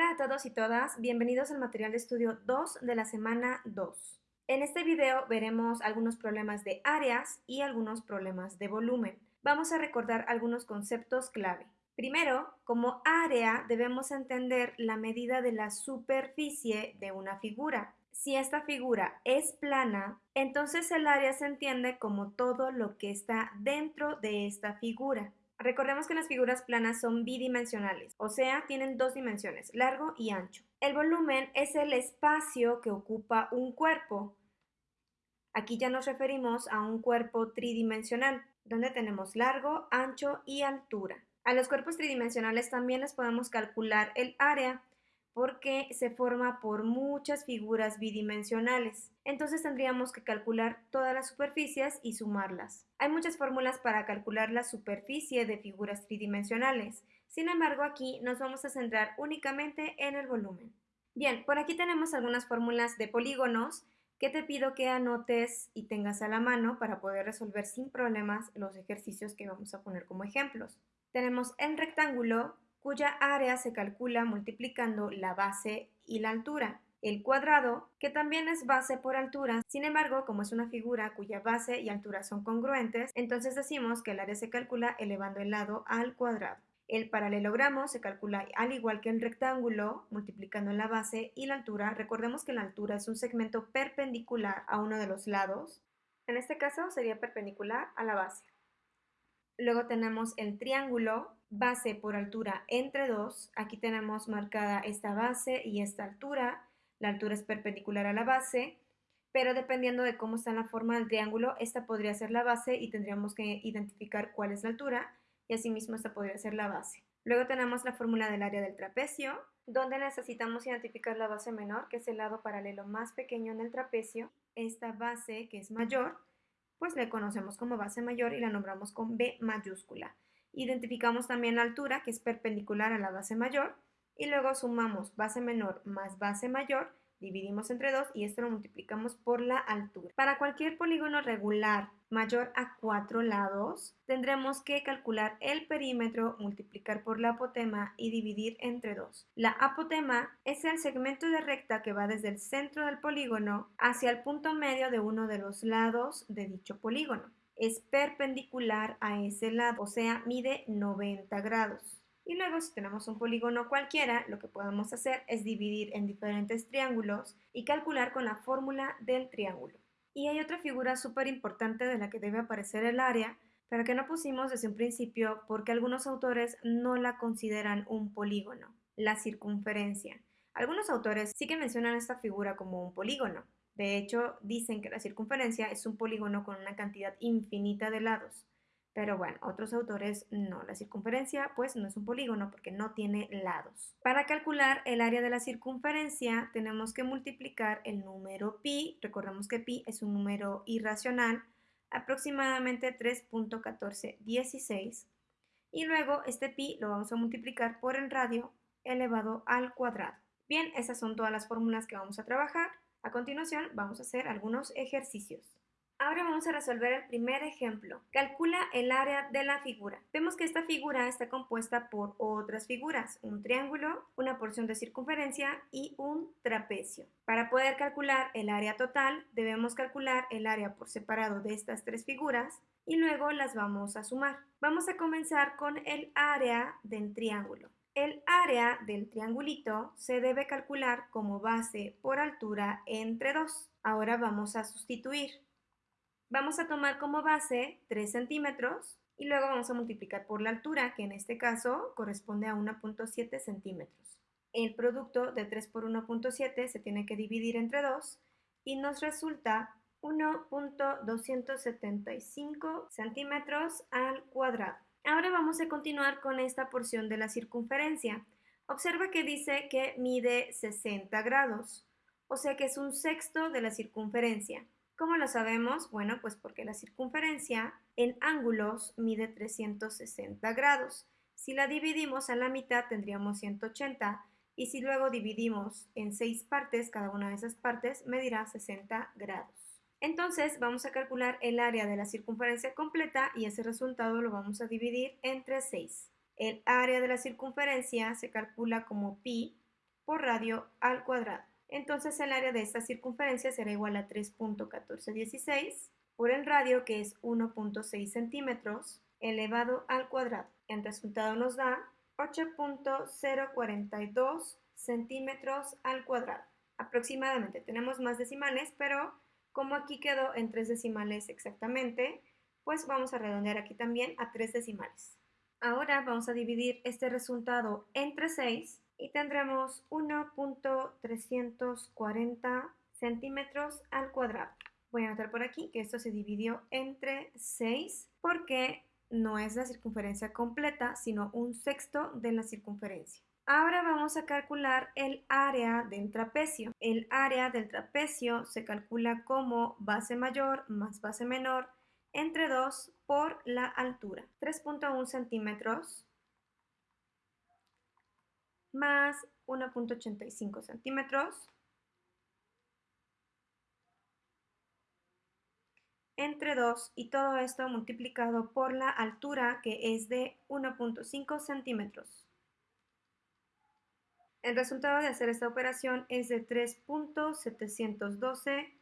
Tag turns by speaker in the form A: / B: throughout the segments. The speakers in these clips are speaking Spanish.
A: Hola a todos y todas, bienvenidos al material de estudio 2 de la semana 2. En este video veremos algunos problemas de áreas y algunos problemas de volumen. Vamos a recordar algunos conceptos clave. Primero, como área debemos entender la medida de la superficie de una figura. Si esta figura es plana, entonces el área se entiende como todo lo que está dentro de esta figura. Recordemos que las figuras planas son bidimensionales, o sea, tienen dos dimensiones, largo y ancho. El volumen es el espacio que ocupa un cuerpo. Aquí ya nos referimos a un cuerpo tridimensional, donde tenemos largo, ancho y altura. A los cuerpos tridimensionales también les podemos calcular el área, porque se forma por muchas figuras bidimensionales. Entonces tendríamos que calcular todas las superficies y sumarlas. Hay muchas fórmulas para calcular la superficie de figuras tridimensionales. Sin embargo, aquí nos vamos a centrar únicamente en el volumen. Bien, por aquí tenemos algunas fórmulas de polígonos que te pido que anotes y tengas a la mano para poder resolver sin problemas los ejercicios que vamos a poner como ejemplos. Tenemos el rectángulo, cuya área se calcula multiplicando la base y la altura. El cuadrado, que también es base por altura, sin embargo, como es una figura cuya base y altura son congruentes, entonces decimos que el área se calcula elevando el lado al cuadrado. El paralelogramo se calcula al igual que el rectángulo, multiplicando la base y la altura. Recordemos que la altura es un segmento perpendicular a uno de los lados. En este caso sería perpendicular a la base. Luego tenemos el triángulo, base por altura entre 2. Aquí tenemos marcada esta base y esta altura. La altura es perpendicular a la base, pero dependiendo de cómo está la forma del triángulo, esta podría ser la base y tendríamos que identificar cuál es la altura y asimismo esta podría ser la base. Luego tenemos la fórmula del área del trapecio, donde necesitamos identificar la base menor, que es el lado paralelo más pequeño en el trapecio, esta base que es mayor, pues le conocemos como base mayor y la nombramos con B mayúscula. Identificamos también la altura, que es perpendicular a la base mayor, y luego sumamos base menor más base mayor, dividimos entre 2 y esto lo multiplicamos por la altura. Para cualquier polígono regular mayor a 4 lados, tendremos que calcular el perímetro, multiplicar por la apotema y dividir entre 2. La apotema es el segmento de recta que va desde el centro del polígono hacia el punto medio de uno de los lados de dicho polígono. Es perpendicular a ese lado, o sea, mide 90 grados. Y luego si tenemos un polígono cualquiera, lo que podemos hacer es dividir en diferentes triángulos y calcular con la fórmula del triángulo. Y hay otra figura súper importante de la que debe aparecer el área, pero que no pusimos desde un principio porque algunos autores no la consideran un polígono, la circunferencia. Algunos autores sí que mencionan esta figura como un polígono. De hecho, dicen que la circunferencia es un polígono con una cantidad infinita de lados. Pero bueno, otros autores no. La circunferencia pues no es un polígono porque no tiene lados. Para calcular el área de la circunferencia tenemos que multiplicar el número pi. Recordemos que pi es un número irracional, aproximadamente 3.1416. Y luego este pi lo vamos a multiplicar por el radio elevado al cuadrado. Bien, esas son todas las fórmulas que vamos a trabajar. A continuación vamos a hacer algunos ejercicios. Ahora vamos a resolver el primer ejemplo. Calcula el área de la figura. Vemos que esta figura está compuesta por otras figuras, un triángulo, una porción de circunferencia y un trapecio. Para poder calcular el área total, debemos calcular el área por separado de estas tres figuras y luego las vamos a sumar. Vamos a comenzar con el área del triángulo. El área del triangulito se debe calcular como base por altura entre 2. Ahora vamos a sustituir. Vamos a tomar como base 3 centímetros y luego vamos a multiplicar por la altura, que en este caso corresponde a 1.7 centímetros. El producto de 3 por 1.7 se tiene que dividir entre 2 y nos resulta 1.275 centímetros al cuadrado. Ahora vamos a continuar con esta porción de la circunferencia. Observa que dice que mide 60 grados, o sea que es un sexto de la circunferencia. ¿Cómo lo sabemos? Bueno, pues porque la circunferencia en ángulos mide 360 grados. Si la dividimos a la mitad tendríamos 180 y si luego dividimos en 6 partes, cada una de esas partes medirá 60 grados. Entonces vamos a calcular el área de la circunferencia completa y ese resultado lo vamos a dividir entre 6. El área de la circunferencia se calcula como pi por radio al cuadrado. Entonces el área de esta circunferencia será igual a 3.1416 por el radio que es 1.6 centímetros elevado al cuadrado. El resultado nos da 8.042 centímetros al cuadrado. Aproximadamente. Tenemos más decimales, pero como aquí quedó en tres decimales exactamente, pues vamos a redondear aquí también a tres decimales. Ahora vamos a dividir este resultado entre 6 y tendremos 1.340 centímetros al cuadrado. Voy a anotar por aquí que esto se dividió entre 6 porque no es la circunferencia completa, sino un sexto de la circunferencia. Ahora vamos a calcular el área del trapecio. El área del trapecio se calcula como base mayor más base menor entre 2 por la altura. 3.1 centímetros más 1.85 centímetros entre 2 y todo esto multiplicado por la altura que es de 1.5 centímetros. El resultado de hacer esta operación es de 3.712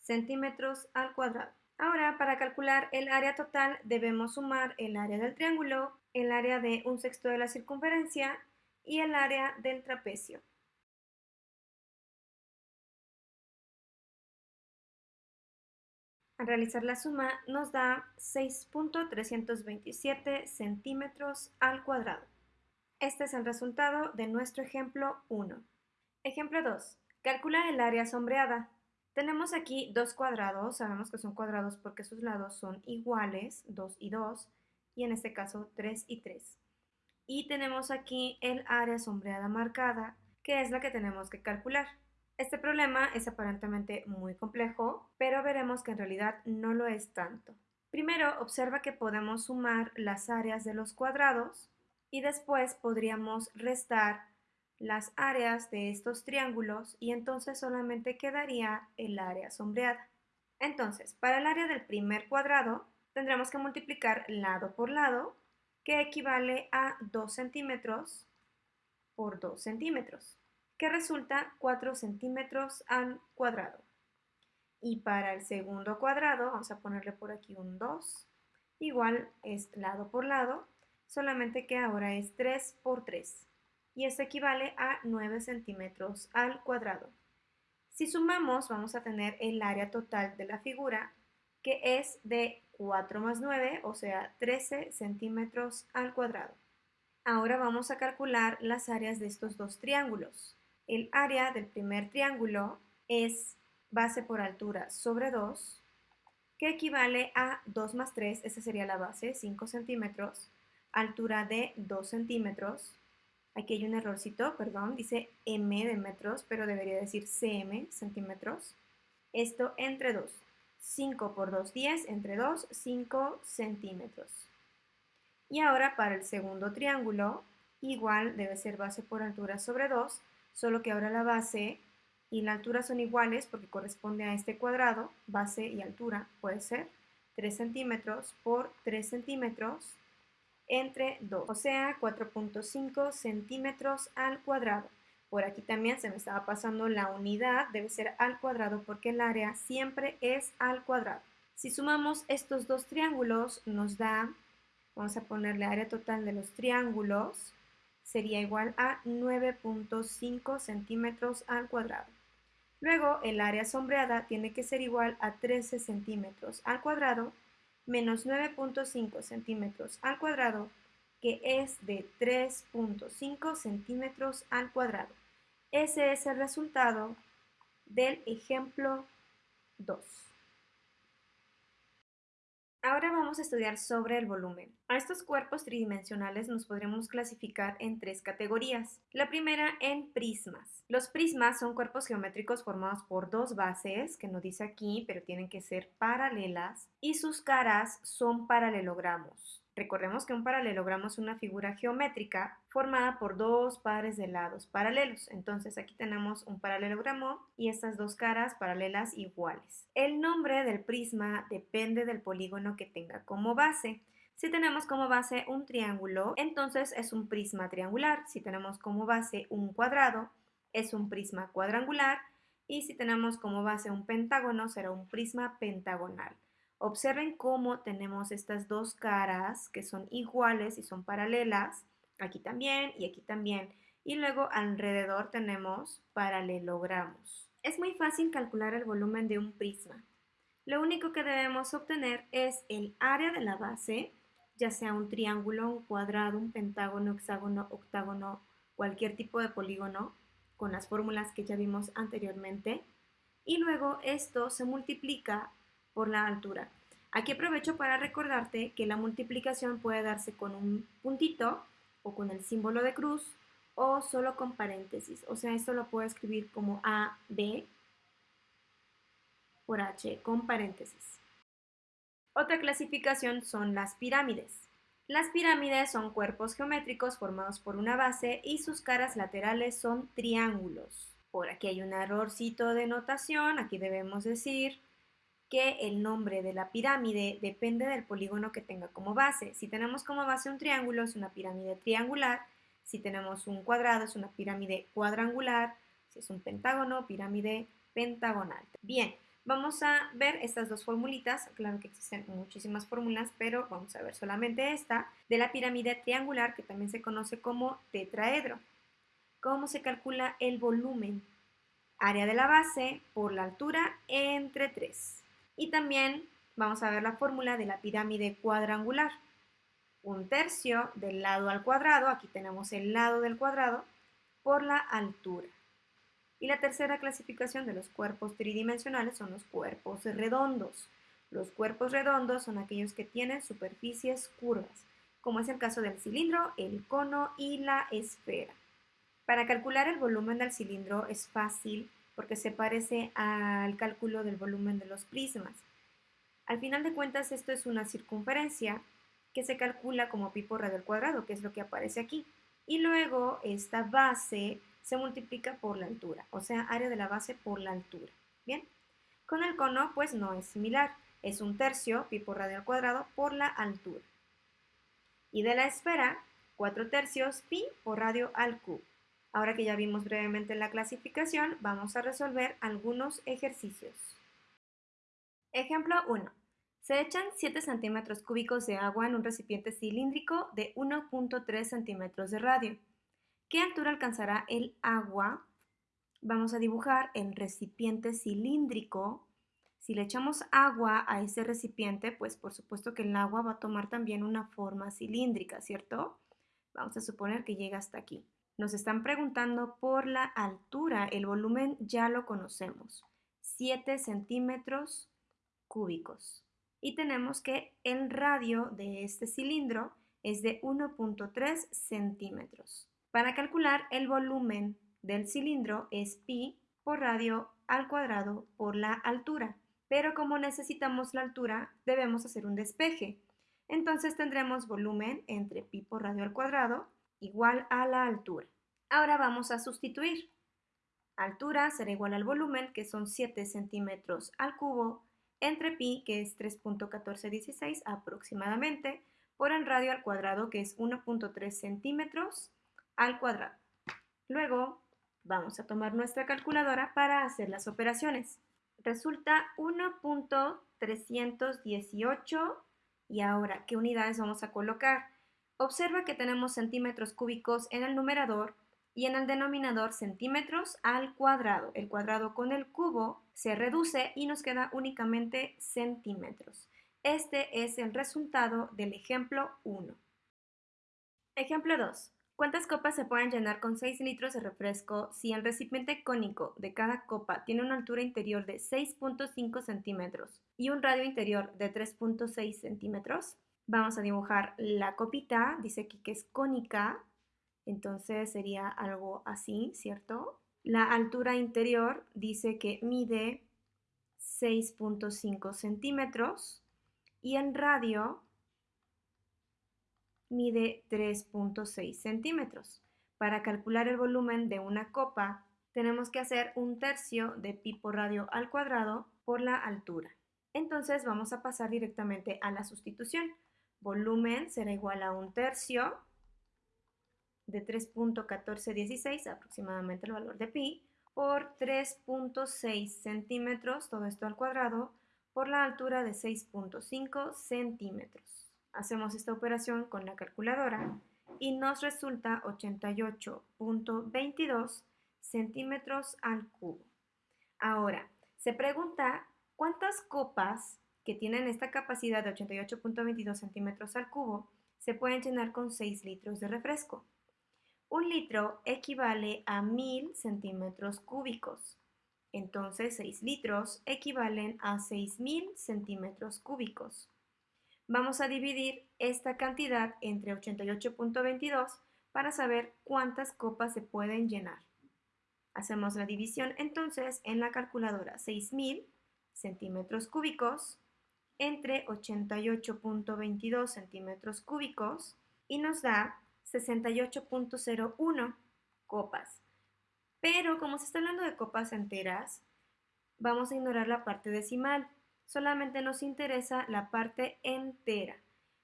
A: centímetros al cuadrado. Ahora, para calcular el área total, debemos sumar el área del triángulo, el área de un sexto de la circunferencia y el área del trapecio. Al realizar la suma nos da 6.327 centímetros al cuadrado. Este es el resultado de nuestro ejemplo 1. Ejemplo 2. Calcula el área sombreada. Tenemos aquí dos cuadrados, sabemos que son cuadrados porque sus lados son iguales, 2 y 2, y en este caso 3 y 3. Y tenemos aquí el área sombreada marcada, que es la que tenemos que calcular. Este problema es aparentemente muy complejo, pero veremos que en realidad no lo es tanto. Primero, observa que podemos sumar las áreas de los cuadrados y después podríamos restar las áreas de estos triángulos y entonces solamente quedaría el área sombreada. Entonces, para el área del primer cuadrado, tendremos que multiplicar lado por lado, que equivale a 2 centímetros por 2 centímetros, que resulta 4 centímetros al cuadrado. Y para el segundo cuadrado, vamos a ponerle por aquí un 2, igual es lado por lado, solamente que ahora es 3 por 3 y esto equivale a 9 centímetros al cuadrado. Si sumamos, vamos a tener el área total de la figura, que es de 4 más 9, o sea, 13 centímetros al cuadrado. Ahora vamos a calcular las áreas de estos dos triángulos. El área del primer triángulo es base por altura sobre 2, que equivale a 2 más 3, esa sería la base, 5 centímetros, altura de 2 centímetros, Aquí hay un errorcito, perdón, dice m de metros, pero debería decir cm, centímetros. Esto entre 2. 5 por 2, 10, entre 2, 5 centímetros. Y ahora para el segundo triángulo, igual debe ser base por altura sobre 2, solo que ahora la base y la altura son iguales porque corresponde a este cuadrado, base y altura puede ser 3 centímetros por 3 centímetros entre 2, o sea, 4.5 centímetros al cuadrado. Por aquí también se me estaba pasando la unidad, debe ser al cuadrado porque el área siempre es al cuadrado. Si sumamos estos dos triángulos nos da, vamos a ponerle área total de los triángulos, sería igual a 9.5 centímetros al cuadrado. Luego el área sombreada tiene que ser igual a 13 centímetros al cuadrado menos 9.5 centímetros al cuadrado, que es de 3.5 centímetros al cuadrado. Ese es el resultado del ejemplo 2. Ahora vamos a estudiar sobre el volumen. A estos cuerpos tridimensionales nos podremos clasificar en tres categorías. La primera en prismas. Los prismas son cuerpos geométricos formados por dos bases, que no dice aquí, pero tienen que ser paralelas, y sus caras son paralelogramos. Recordemos que un paralelogramo es una figura geométrica formada por dos pares de lados paralelos. Entonces aquí tenemos un paralelogramo y estas dos caras paralelas iguales. El nombre del prisma depende del polígono que tenga como base. Si tenemos como base un triángulo, entonces es un prisma triangular. Si tenemos como base un cuadrado, es un prisma cuadrangular y si tenemos como base un pentágono será un prisma pentagonal. Observen cómo tenemos estas dos caras que son iguales y son paralelas, aquí también y aquí también, y luego alrededor tenemos paralelogramos. Es muy fácil calcular el volumen de un prisma. Lo único que debemos obtener es el área de la base, ya sea un triángulo, un cuadrado, un pentágono, hexágono, octágono, cualquier tipo de polígono, con las fórmulas que ya vimos anteriormente. Y luego esto se multiplica por la altura. Aquí aprovecho para recordarte que la multiplicación puede darse con un puntito o con el símbolo de cruz o solo con paréntesis. O sea, esto lo puedo escribir como A, B por H con paréntesis. Otra clasificación son las pirámides. Las pirámides son cuerpos geométricos formados por una base y sus caras laterales son triángulos. Por aquí hay un errorcito de notación, aquí debemos decir que el nombre de la pirámide depende del polígono que tenga como base. Si tenemos como base un triángulo, es una pirámide triangular. Si tenemos un cuadrado, es una pirámide cuadrangular. Si es un pentágono, pirámide pentagonal. Bien, Vamos a ver estas dos formulitas, claro que existen muchísimas fórmulas, pero vamos a ver solamente esta, de la pirámide triangular que también se conoce como tetraedro. ¿Cómo se calcula el volumen? Área de la base por la altura entre 3. Y también vamos a ver la fórmula de la pirámide cuadrangular. Un tercio del lado al cuadrado, aquí tenemos el lado del cuadrado, por la altura. Y la tercera clasificación de los cuerpos tridimensionales son los cuerpos redondos. Los cuerpos redondos son aquellos que tienen superficies curvas, como es el caso del cilindro, el cono y la esfera. Para calcular el volumen del cilindro es fácil porque se parece al cálculo del volumen de los prismas. Al final de cuentas esto es una circunferencia que se calcula como pi por radio al cuadrado, que es lo que aparece aquí. Y luego esta base se multiplica por la altura, o sea, área de la base por la altura. Bien, con el cono pues no es similar, es un tercio pi por radio al cuadrado por la altura. Y de la esfera, 4 tercios pi por radio al cubo. Ahora que ya vimos brevemente la clasificación, vamos a resolver algunos ejercicios. Ejemplo 1. Se echan 7 centímetros cúbicos de agua en un recipiente cilíndrico de 1.3 centímetros de radio. ¿Qué altura alcanzará el agua? Vamos a dibujar el recipiente cilíndrico. Si le echamos agua a ese recipiente, pues por supuesto que el agua va a tomar también una forma cilíndrica, ¿cierto? Vamos a suponer que llega hasta aquí. Nos están preguntando por la altura. El volumen ya lo conocemos. 7 centímetros cúbicos. Y tenemos que el radio de este cilindro es de 1.3 centímetros. Para calcular el volumen del cilindro es pi por radio al cuadrado por la altura. Pero como necesitamos la altura, debemos hacer un despeje. Entonces tendremos volumen entre pi por radio al cuadrado igual a la altura. Ahora vamos a sustituir. Altura será igual al volumen, que son 7 centímetros al cubo, entre pi, que es 3.1416 aproximadamente, por el radio al cuadrado, que es 1.3 centímetros, al cuadrado. Luego vamos a tomar nuestra calculadora para hacer las operaciones. Resulta 1.318 y ahora, ¿qué unidades vamos a colocar? Observa que tenemos centímetros cúbicos en el numerador y en el denominador centímetros al cuadrado. El cuadrado con el cubo se reduce y nos queda únicamente centímetros. Este es el resultado del ejemplo 1. Ejemplo 2. ¿Cuántas copas se pueden llenar con 6 litros de refresco si el recipiente cónico de cada copa tiene una altura interior de 6.5 centímetros y un radio interior de 3.6 centímetros? Vamos a dibujar la copita, dice aquí que es cónica, entonces sería algo así, ¿cierto? La altura interior dice que mide 6.5 centímetros y en radio mide 3.6 centímetros. Para calcular el volumen de una copa, tenemos que hacer un tercio de pi por radio al cuadrado por la altura. Entonces vamos a pasar directamente a la sustitución. Volumen será igual a un tercio de 3.1416, aproximadamente el valor de pi, por 3.6 centímetros, todo esto al cuadrado, por la altura de 6.5 centímetros. Hacemos esta operación con la calculadora y nos resulta 88.22 centímetros al cubo. Ahora, se pregunta cuántas copas que tienen esta capacidad de 88.22 centímetros al cubo se pueden llenar con 6 litros de refresco. Un litro equivale a 1000 centímetros cúbicos. Entonces 6 litros equivalen a 6000 centímetros cúbicos. Vamos a dividir esta cantidad entre 88.22 para saber cuántas copas se pueden llenar. Hacemos la división entonces en la calculadora 6000 centímetros cúbicos entre 88.22 centímetros cúbicos y nos da 68.01 copas. Pero como se está hablando de copas enteras, vamos a ignorar la parte decimal. Solamente nos interesa la parte entera.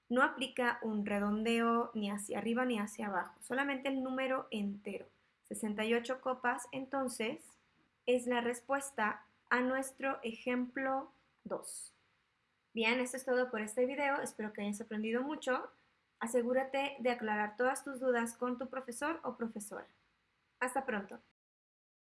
A: No aplica un redondeo ni hacia arriba ni hacia abajo, solamente el número entero. 68 copas, entonces, es la respuesta a nuestro ejemplo 2. Bien, esto es todo por este video. Espero que hayas aprendido mucho. Asegúrate de aclarar todas tus dudas con tu profesor o profesora. Hasta pronto.